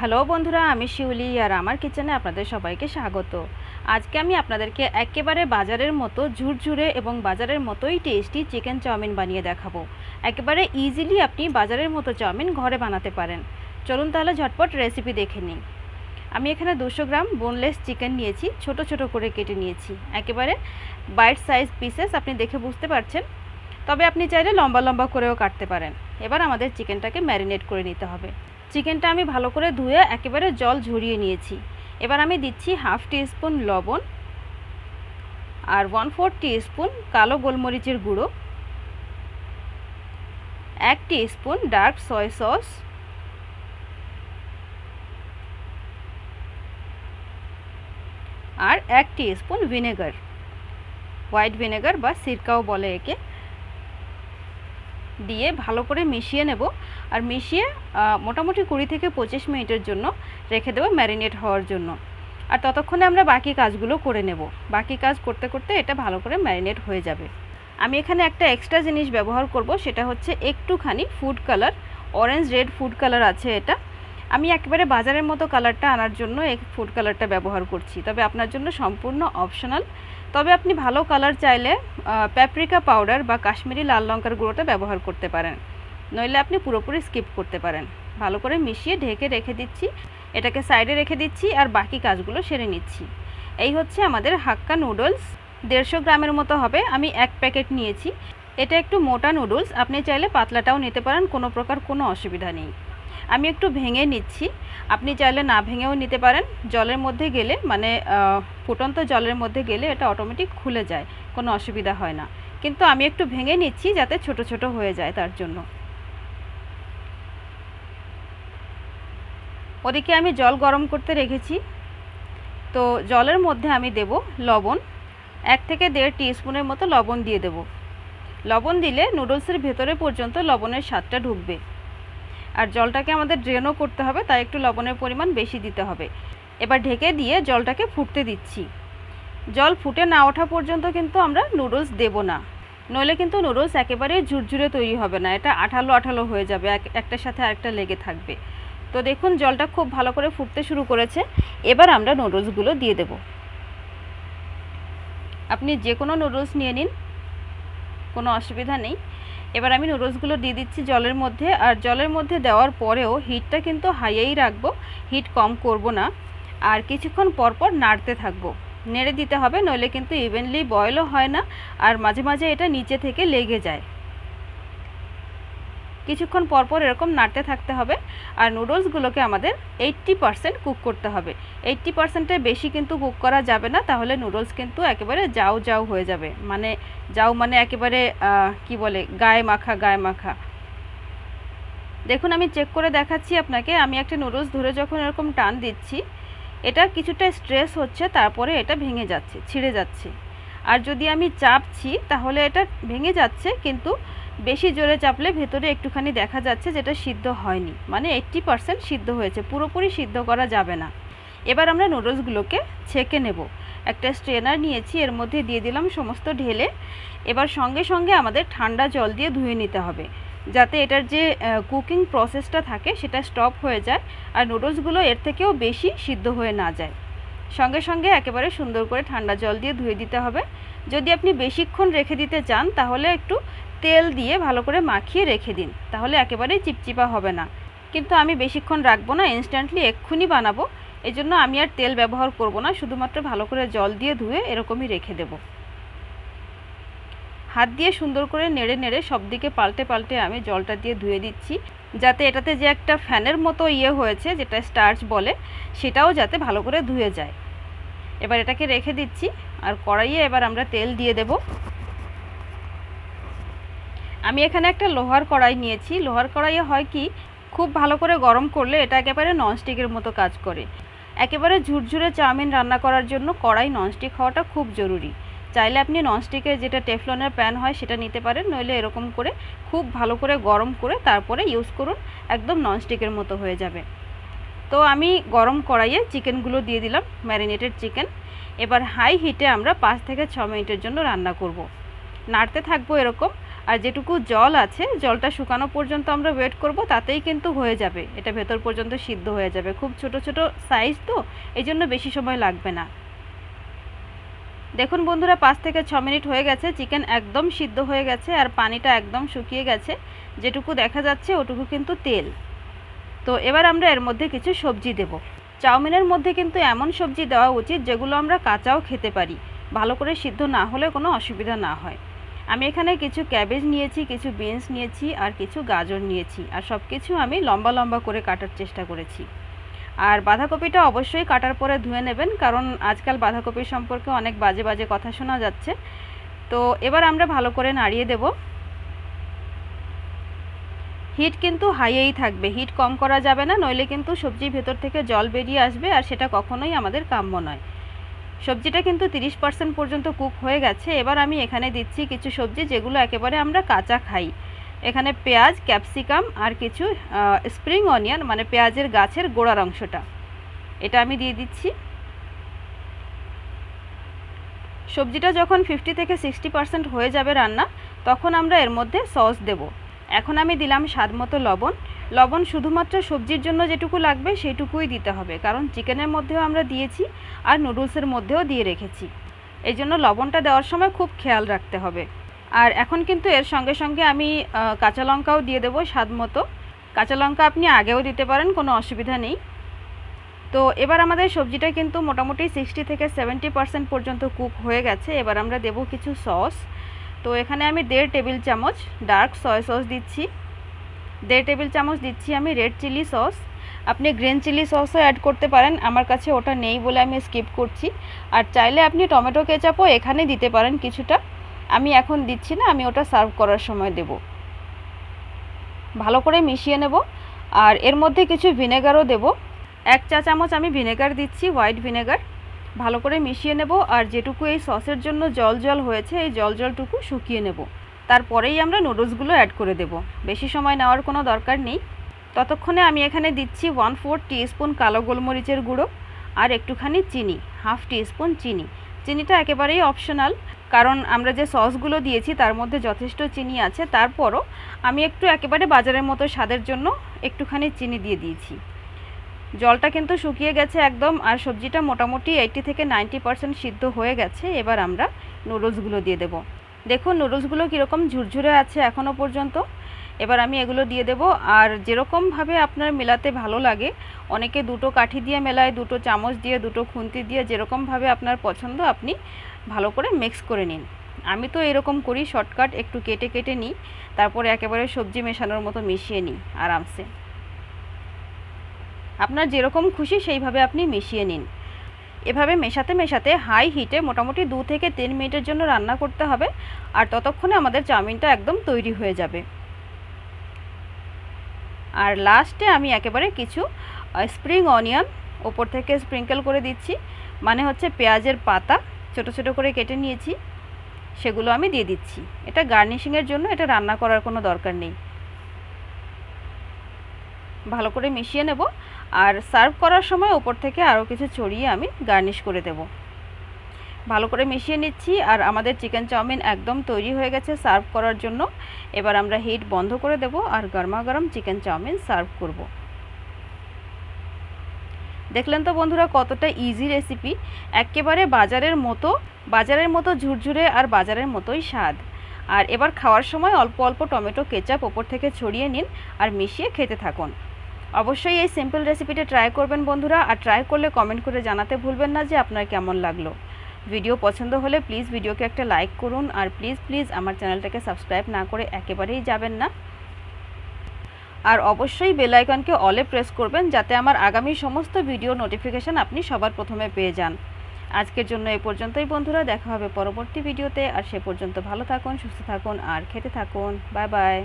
Hello বন্ধুরা, আমি শিউলি আর আমার কিচেনে আপনাদের সবাইকে স্বাগত। আজকে আমি আপনাদেরকে একেবারে বাজারের মতো ঝুরঝুরে এবং বাজারের মতোই টেস্টি চিকেন চাউমিন বানিয়ে দেখাবো। একেবারে ইজিলি আপনি বাজারের মতো চাউমিন ঘরে বানাতে পারেন। চলুন তাহলে ঝটপট রেসিপি দেখে নিই। আমি এখানে দুশো গ্রাম বোনলেস চিকেন নিয়েছি, ছোট ছোট করে কেটে নিয়েছি। একেবারে বাইট সাইজ পিসেস আপনি দেখে বুঝতে পারছেন। তবে আপনি চাইলে লম্বা লম্বা করেও কাটতে পারেন। এবার আমাদের চিকেনটাকে ম্যারিনেট করে নিতে হবে। চিকেনটা আমি ভালো করে ধুয়ে একেবারে জল ঝরিয়ে নিয়েছি। এবার আমি দিচ্ছি হাফ স্পুন লবণ আর ওয়ান ফোর স্পুন কালো গোলমরিচের গুঁড়ো। এক স্পুন ডার্ক সয় সস। আর এক স্পুন ভিনেগার। হোয়াইট ভিনেগার বা সিরকাও বলে একে। দিয়ে ভালো করে মিশিয়ে নেব। আর মিশিয়ে মোটামুটি কুড়ি থেকে পঁচিশ মিনিটের জন্য রেখে দেবো ম্যারিনেট হওয়ার জন্য। আর ততক্ষণে আমরা বাকি কাজগুলো করে নেব। বাকি কাজ করতে করতে এটা ভালো করে ম্যারিনেট হয়ে যাবে। আমি এখানে একটা এক্সট্রা জিনিস ব্যবহার করব, সেটা হচ্ছে একটুখানি food colour. Orange, red food colour আছে এটা। আমি একেবারে বাজারের মতো কালারটা আনার জন্য এই ফুড কালারটা ব্যবহার করছি। তবে আপনার জন্য সম্পূর্ণ অপশনাল। তবে আপনি ভালো কালার চাইলে প্যাপ্রিকা পাউডার বা কাশ্মীরি লাল লঙ্কার গুঁড়োটা ব্যবহার করতে পারেন। নইলে আপনি পুরোপুরি স্কিপ করতে পারেন। ভালো করে মিশিয়ে ঢেকে রেখে দিচ্ছি। এটাকে সাইডে রেখে দিচ্ছি আর বাকি কাজগুলো সেরে নিচ্ছি। এই হচ্ছে আমাদের হাক্কা নুডলস দেড়শো গ্রামের মতো হবে। আমি এক প্যাকেট নিয়েছি। এটা একটু মোটা নুডলস আপনি চাইলে পাতলাটাও নিতে পারেন। কোনো প্রকার কোনো অসুবিধা নেই। আমি একটু ভেঙে নিচ্ছি। আপনি চাইলে না ভেঙেও নিতে পারেন। জলের মধ্যে গেলে মানে ফুটন্ত জলের মধ্যে গেলে এটা অটোমেটিক খুলে যায়, কোনো অসুবিধা হয় না। কিন্তু আমি একটু ভেঙে নিচ্ছি যাতে ছোট ছোট হয়ে যায় তার জন্য। ওদিকে আমি জল গরম করতে রেখেছি। তো জলের মধ্যে আমি দেব লবণ। এক থেকে দেড় স্পুনের মতো লবণ দিয়ে দেব। লবণ দিলে নুডলসের ভেতরে পর্যন্ত লবণের স্বাদটা ঢুকবে। আর জলটাকে আমাদের ড্রেনও করতে হবে, তাই একটু লবণের পরিমাণ বেশি দিতে হবে। এবার ঢেকে দিয়ে জলটাকে ফুটতে দিচ্ছি। জল ফুটে না ওঠা পর্যন্ত কিন্তু আমরা নুডলস দেব না। নইলে কিন্তু নুডলস একেবারে ঝুরঝুরে তৈরি হবে না, এটা আঠালো আঠালো হয়ে যাবে, এক, একটার সাথে আরেকটা লেগে থাকবে। তো দেখুন, জলটা খুব ভালো করে ফুটতে শুরু করেছে, এবার আমরা নুডলসগুলো দিয়ে দেব। আপনি যে কোনো নুডলস নিয়ে নিন কোনো অসুবিধা নেই। এবার আমি নুডলসগুলো দিয়ে দিচ্ছি জলের মধ্যে। আর জলের মধ্যে দেওয়ার পরেও হিটটা কিন্তু হাইয়েই রাখব। হিট কম করব না। আর কিছুক্ষণ পরপর নাড়তে থাকব। নেড়ে দিতে হবে, নইলে কিন্তু ইভেনলি বয়েলও হয় না। আর মাঝে মাঝে এটা নিচে থেকে লেগে যায়। কিছুক্ষণ পরপর এরকম নাড়তে থাকতে হবে। আর নুডলসগুলোকে আমাদের এইট্টি পারসেন্ট কুক করতে হবে। এইট্টি পারসেন্টের বেশি কিন্তু কুক করা যাবে না, তাহলে নুডলস কিন্তু একেবারে যাও যাও হয়ে যাবে। মানে যাও মানে একেবারে কি বলে, গায়ে মাখা গায়ে মাখা। দেখুন, আমি চেক করে দেখাচ্ছি আপনাকে। আমি একটা নুডলস ধরে যখন এরকম টান দিচ্ছি, এটা কিছুটা স্ট্রেস হচ্ছে, তারপরে এটা ভেঙে যাচ্ছে, ছিঁড়ে যাচ্ছে। আর যদি আমি চাপছি, তাহলে এটা ভেঙে যাচ্ছে, কিন্তু বেশি জোরে চাপলে ভেতরে একটুখানি দেখা যাচ্ছে যেটা সিদ্ধ হয়নি। মানে এইট্টি পারসেন্ট সিদ্ধ হয়েছে, পুরোপুরি সিদ্ধ করা যাবে না। এবার আমরা নুডলসগুলোকে ছেঁকে নেব। একটা স্ট্রেনার নিয়েছি, এর মধ্যে দিয়ে দিলাম সমস্ত ঢেলে। এবার সঙ্গে সঙ্গে আমাদের ঠান্ডা জল দিয়ে ধুয়ে নিতে হবে। যাতে এটার যে কুকিং প্রসেসটা থাকে, সেটা স্টপ হয়ে যায় আর নুডলসগুলো এর থেকেও বেশি সিদ্ধ হয়ে না যায়। সঙ্গে সঙ্গে একেবারে সুন্দর করে ঠান্ডা জল দিয়ে ধুয়ে দিতে হবে। যদি আপনি বেশিক্ষণ রেখে দিতে চান, তাহলে একটু তেল দিয়ে ভালো করে মাখিয়ে রেখে দিন। তাহলে একেবারেই চিপচিপা হবে না। কিন্তু আমি বেশিক্ষণ রাখব না ইনস্ট্যান্টলি এক্ষুনি বানাবো। এই জন্য আমি আর তেল ব্যবহার করব না, শুধুমাত্র ভালো করে জল দিয়ে ধুয়ে এরকমই রেখে দেব। হাত দিয়ে সুন্দর করে নেড়ে নেড়ে সব দিকে পাল্টে পাল্টে আমি জলটা দিয়ে ধুয়ে দিচ্ছি। যাতে এটাতে যে একটা ফ্যানের মতো ইয়ে হয়েছে, যেটা স্টার্চ বলে, সেটাও যাতে ভালো করে ধুয়ে যায়। এবার এটাকে রেখে দিচ্ছি আর কড়াইয়ে এবার আমরা তেল দিয়ে দেব। আমি এখানে একটা লোহার কড়াই নিয়েছি। লোহার কড়াইয়ে হয় কি, খুব ভালো করে গরম করলে এটা একেবারে ননস্টিকের মতো কাজ করে। একেবারে ঝুরঝুরে চাউমিন রান্না করার জন্য কড়াই ননস্টিক হওয়াটা খুব জরুরি। চাইলে আপনি ননস্টিকের যেটা টেফলনের প্যান হয় সেটা নিতে পারেন, নইলে এরকম করে খুব ভালো করে গরম করে তারপরে ইউজ করুন, একদম ননস্টিকের মতো হয়ে যাবে। তো আমি গরম কড়াইয়ে চিকেনগুলো দিয়ে দিলাম, ম্যারিনেটেড চিকেন। এবার হাই হিটে আমরা পাঁচ থেকে ছ মিনিটের জন্য রান্না করব। নাড়তে থাকব এরকম, আর যেটুকু জল আছে, জলটা শুকানো পর্যন্ত আমরা ওয়েট করব, তাতেই কিন্তু হয়ে যাবে। এটা ভেতর পর্যন্ত সিদ্ধ হয়ে যাবে। খুব ছোট ছোট সাইজ তো এই জন্য বেশি সময় লাগবে না। দেখুন বন্ধুরা, পাঁচ থেকে ছ মিনিট হয়ে গেছে, চিকেন একদম সিদ্ধ হয়ে গেছে, আর পানিটা একদম শুকিয়ে গেছে। যেটুকু দেখা যাচ্ছে, ওটুকু কিন্তু তেল। তো এবার আমরা এর মধ্যে কিছু সবজি দেব। চাউমিনের মধ্যে কিন্তু এমন সবজি দেওয়া উচিত যেগুলো আমরা কাঁচাও খেতে পারি। ভালো করে সিদ্ধ না হলে কোনো অসুবিধা না হয়। আমি এখানে কিছু ক্যাবেজ নিয়েছি, কিছু বিনস নিয়েছি আর কিছু গাজর নিয়েছি আর সব কিছু আমি লম্বা লম্বা করে কাটার চেষ্টা করেছি। আর বাঁধাকপিটা অবশ্যই কাটার পরে ধুয়ে নেবেন কারণ আজকাল বাঁধাকপির সম্পর্কে অনেক বাজে বাজে কথা শোনা যাচ্ছে। তো এবার আমরা ভালো করে নাড়িয়ে দেব। হিট কিন্তু হাইয়েই থাকবে। হিট কম করা যাবে না, নইলে কিন্তু সবজির ভেতর থেকে জল বেরিয়ে আসবে আর সেটা কখনোই আমাদের কাম্য নয়। সবজিটা কিন্তু তিরিশ পার্সেন্ট পর্যন্ত কুক হয়ে গেছে। এবার আমি এখানে দিচ্ছি কিছু সবজি যেগুলো একেবারে আমরা কাঁচা খাই। এখানে পেঁয়াজ, ক্যাপসিকাম আর কিছু স্প্রিং অনিয়ন মানে পেঁয়াজের গাছের গোড়ার অংশটা। এটা আমি দিয়ে দিচ্ছি। সবজিটা যখন ফিফটি থেকে সিক্সটি পার্সেন্ট হয়ে যাবে রান্না, তখন আমরা এর মধ্যে সস দেব। এখন আমি দিলাম স্বাদ মতো লবণ। লবণ শুধুমাত্র সবজির জন্য যেটুকু লাগবে সেটুকুই দিতে হবে, কারণ চিকেনের মধ্যেও আমরা দিয়েছি আর নুডলসের মধ্যেও দিয়ে রেখেছি। এই জন্য লবণটা দেওয়ার সময় খুব খেয়াল রাখতে হবে। আর এখন কিন্তু এর সঙ্গে সঙ্গে আমি কাঁচা লঙ্কাও দিয়ে দেবো স্বাদ মতো। কাঁচা লঙ্কা আপনি আগেও দিতে পারেন, কোনো অসুবিধা নেই। তো এবার আমাদের সবজিটা কিন্তু মোটামুটি সিক্সটি থেকে সেভেন্টি পার্সেন্ট পর্যন্ত কুক হয়ে গেছে। এবার আমরা দেব কিছু সস। তো এখানে আমি দেড় টেবিল চামচ ডার্ক সয় সস দিচ্ছি। দেড় টেবিল চামচ দিচ্ছি আমি রেড চিলি সস। আপনি গ্রিন চিলি সসও অ্যাড করতে পারেন, আমার কাছে ওটা নেই বলে আমি স্কিপ করছি। আর চাইলে আপনি টমেটো কেচাপও এখানে দিতে পারেন কিছুটা। আমি এখন দিচ্ছি না, আমি ওটা সার্ভ করার সময় দেব। ভালো করে মিশিয়ে নেব। আর এর মধ্যে কিছু ভিনেগারও দেব। এক চা চামচ আমি ভিনেগার দিচ্ছি, হোয়াইট ভিনেগার। ভালো করে মিশিয়ে নেব আর যেটুকু এই সসের জন্য জল জল হয়েছে, এই জল জলটুকু শুকিয়ে নেব। তারপরেই আমরা নুডলসগুলো অ্যাড করে দেব। বেশি সময় নেওয়ার কোনো দরকার নেই। ততক্ষণে আমি এখানে দিচ্ছি ওয়ান ফোর স্পুন কালো গোলমরিচের গুঁড়ো আর একটুখানি চিনি, হাফ স্পুন চিনি। চিনিটা একেবারেই অপশনাল কারণ আমরা যে সসগুলো দিয়েছি তার মধ্যে যথেষ্ট চিনি আছে। তারপরও আমি একটু একেবারে বাজারের মতো স্বাদের জন্য একটুখানি চিনি দিয়ে দিয়েছি। জলটা কিন্তু শুকিয়ে গেছে একদম, আর সবজিটা মোটামুটি এইটি থেকে নাইনটি পারসেন্ট সিদ্ধ হয়ে গেছে। এবার আমরা নুডলসগুলো দিয়ে দেব। দেখুন নুডলসগুলো কীরকম ঝুরঝুরে আছে এখনও পর্যন্ত। এবার আমি এগুলো দিয়ে দেব। আর যেরকমভাবে আপনার মেলাতে ভালো লাগে, অনেকে দুটো কাঠি দিয়ে মেলায়, দুটো চামচ দিয়ে, দুটো খুন্তি দিয়ে, যেরকমভাবে আপনার পছন্দ, আপনি ভালো করে মিক্স করে নিন। আমি তো এরকম করি শর্টকাট একটু কেটে কেটে নিই, তারপরে একেবারে সবজি মেশানোর মতো মিশিয়ে নিই, আরামসে। আপনার যেরকম খুশি সেইভাবে আপনি মিশিয়ে নিন। এভাবে মেশাতে মেশাতে হাই হিটে মোটামুটি দু থেকে তিন মিনিটের জন্য রান্না করতে হবে আর ততক্ষণে আমাদের চাউমিনটা একদম তৈরি হয়ে যাবে। আর লাস্টে আমি একেবারে কিছু স্প্রিং অনিয়ন ওপর থেকে স্প্রিঙ্কেল করে দিচ্ছি। মানে হচ্ছে পেঁয়াজের পাতা ছোট ছোট করে কেটে নিয়েছি, সেগুলো আমি দিয়ে দিচ্ছি। এটা গার্নিশিংয়ের জন্য এটা রান্না করার কোনো দরকার নেই। ভালো করে মিশিয়ে নেব। আর সার্ভ করার সময় ওপর থেকে আরও কিছু ছড়িয়ে আমি গার্নিশ করে দেব। ভালো করে মিশিয়ে নিচ্ছি আর আমাদের চিকেন চাউমিন একদম তৈরি হয়ে গেছে সার্ভ করার জন্য। এবার আমরা হিট বন্ধ করে দেব আর গরমা গরম চিকেন চাউমিন সার্ভ করব। দেখলেন তো বন্ধুরা কতটা ইজি রেসিপি একেবারে বাজারের মতো বাজারের মতো ঝুরঝুরে আর বাজারের মতোই স্বাদ। আর এবার খাওয়ার সময় অল্প অল্প টমেটো, কেচাপ ওপর থেকে ছড়িয়ে নিন আর মিশিয়ে খেতে থাকুন। অবশ্যই এই সিম্পল রেসিপিটা ট্রাই করবেন বন্ধুরা আর ট্রাই করলে কমেন্ট করে জানাতে ভুলবেন না যে আপনার কেমন লাগল। ভিডিও পছন্দ হলে প্লিজ ভিডিওকে একটা লাইক করুন আর প্লিজ প্লিজ আমার চ্যানেলটাকে সাবস্ক্রাইব না করে একেবারেই যাবেন না। আর অবশ্যই বেল আইকনকে অলে প্রেস করবেন যাতে আমার আগামী সমস্ত ভিডিও নোটিফিকেশান আপনি সবার প্রথমে পেয়ে যান। আজকের জন্য এই পর্যন্তই বন্ধুরা, দেখা হবে পরবর্তী ভিডিওতে আর সে পর্যন্ত ভালো থাকুন, সুস্থ থাকুন, আর খেতে থাকুন। Bye bye